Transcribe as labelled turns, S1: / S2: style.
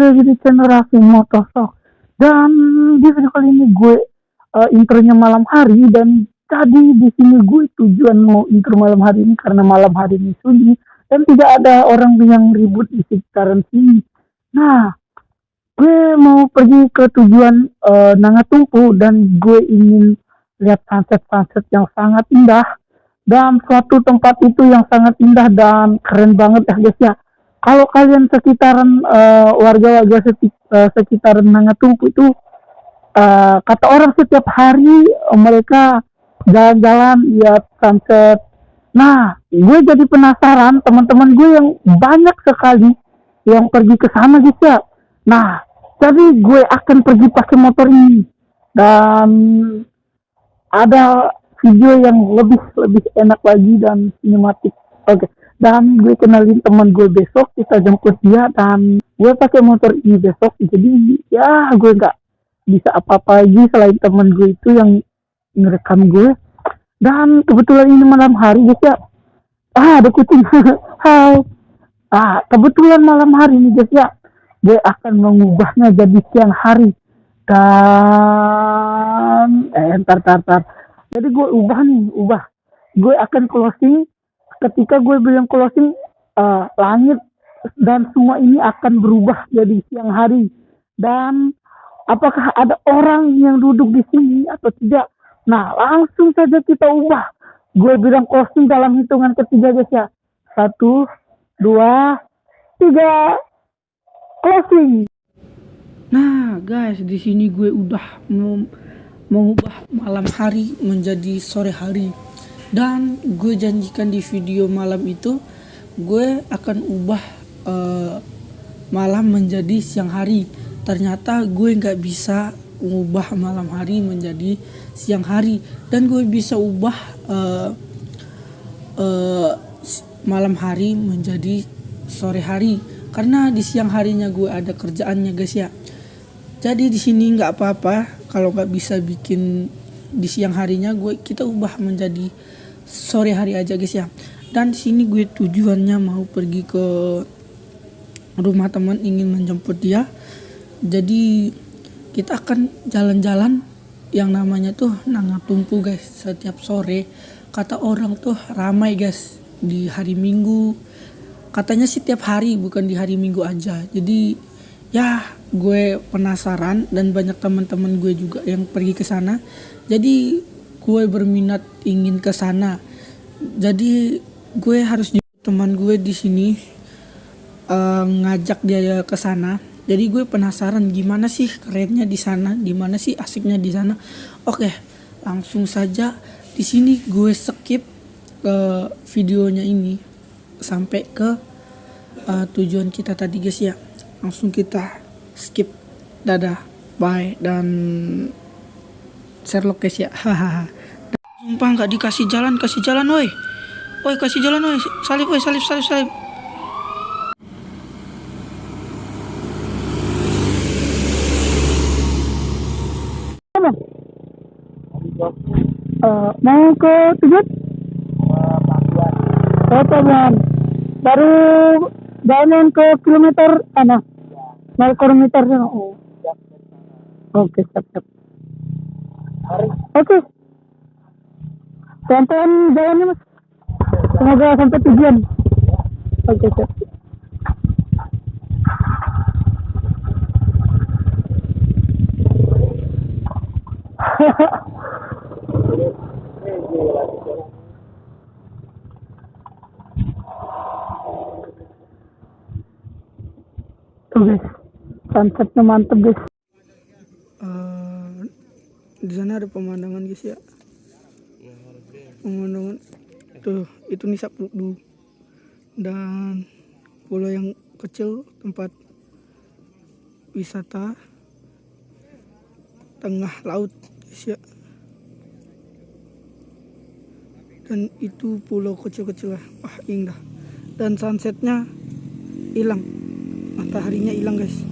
S1: lagi di channel Raffi Motovlog Dan di video kali ini gue uh, intronya malam hari Dan tadi di sini gue tujuan mau intro malam hari ini Karena malam hari ini sunyi Dan tidak ada orang yang ribut di sekitaran sini. Nah gue mau pergi ke tujuan uh, Nangatumpu Dan gue ingin lihat sunset-sunset yang sangat indah dan suatu tempat itu yang sangat indah dan keren banget ya guys ya kalau kalian sekitaran uh, warga-warga seti, uh, sekitaran Nangatumpu itu uh, kata orang setiap hari uh, mereka jalan-jalan lihat sunset. Nah, gue jadi penasaran teman-teman gue yang banyak sekali yang pergi ke sana gitu ya. Nah, jadi gue akan pergi pakai motor ini dan ada video yang lebih lebih enak lagi dan sinematik. Oke. Okay dan gue kenalin teman gue besok kita jemput dia dan gue pakai motor ini besok. Jadi ya gue nggak bisa apa-apa lagi selain teman gue itu yang ngerekam gue. Dan kebetulan ini malam hari guys ya. Ah ada kucing. Hai. Ah kebetulan malam hari ini guys ya. Gue akan mengubahnya jadi siang hari. Dan eh entar entar, entar. jadi gue ubah nih ubah. Gue akan closing ketika gue bilang closing uh, langit dan semua ini akan berubah jadi siang hari. Dan apakah ada orang yang duduk di sini atau tidak? Nah langsung saja kita ubah. Gue bilang closing dalam hitungan ketiga guys ya. Satu dua tiga. Closing.
S2: Nah guys di sini gue udah mau mengubah malam hari menjadi sore hari dan gue janjikan di video malam itu gue akan ubah uh, malam menjadi siang hari. Ternyata gue nggak bisa mengubah malam hari menjadi siang hari. Dan gue bisa ubah uh, uh, malam hari menjadi sore hari. Karena di siang harinya gue ada kerjaannya guys ya. Jadi di sini nggak apa-apa. Kalau nggak bisa bikin di siang harinya gue kita ubah menjadi sore hari aja guys ya. Dan sini gue tujuannya mau pergi ke rumah teman ingin menjemput dia. Jadi kita akan jalan-jalan yang namanya tuh Nangatumpu guys setiap sore. Kata orang tuh ramai guys di hari Minggu. Katanya setiap hari bukan di hari Minggu aja. Jadi ya gue penasaran dan banyak teman-teman gue juga yang pergi ke sana. Jadi gue berminat ingin ke sana. Jadi gue harus teman gue di sini uh, ngajak dia ke sana. Jadi gue penasaran gimana sih kerennya di sana gimana sih asiknya di sana. Oke langsung saja. Di sini gue skip uh, videonya ini sampai ke uh, tujuan kita tadi guys ya. Langsung kita skip. Dadah bye dan share guys ya hahaha Sumpah nggak dikasih jalan, kasih jalan woi. Woi kasih jalan woi. Salib woi, salib salib salib.
S1: Uh, mau ke tujuan? Oh, Taman. Baru jalan ke kilometer mana? Nol kilometer Oh. Oke, okay, siap, siap. Oke. Pelan-pelan jalannya mas semoga sampai tujuan oke okay, siap Tuh guys, sunsetnya mantep guys.
S2: Di sana ada pemandangan guys ya. Pemandangan. Tuh itu nih dulu dan pulau yang kecil tempat wisata tengah laut guys ya. Dan itu pulau kecil-kecil lah. Wah indah. Dan sunsetnya hilang. Mataharinya hilang guys